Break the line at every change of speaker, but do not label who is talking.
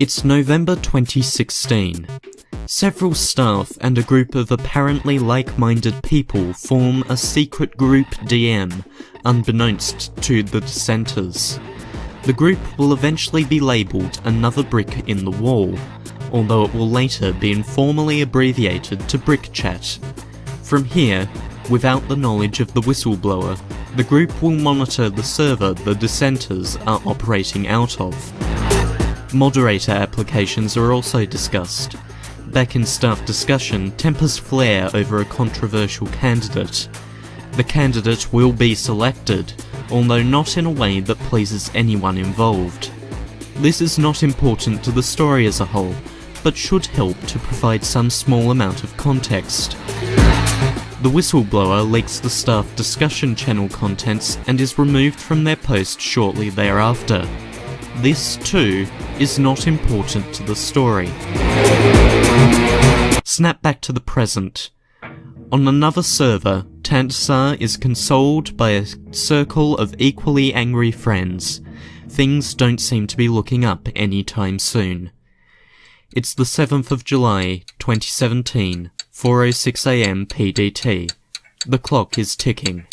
It's November 2016. Several staff and a group of apparently like-minded people form a secret group DM, unbeknownst to the dissenters. The group will eventually be labelled Another Brick in the Wall, although it will later be informally abbreviated to Brick Chat. From here, without the knowledge of the whistleblower, the group will monitor the server the dissenters are operating out of. Moderator applications are also discussed. Back in staff discussion, tempers flare over a controversial candidate. The candidate will be selected, although not in a way that pleases anyone involved. This is not important to the story as a whole, but should help to provide some small amount of context. The whistleblower leaks the staff discussion channel contents and is removed from their post shortly thereafter. This, too, is not important to the story. Snap back to the present. On another server, Tantasar is consoled by a circle of equally angry friends. Things don't seem to be looking up anytime soon. It's the 7th of July, 2017, 4.06am PDT. The clock is ticking.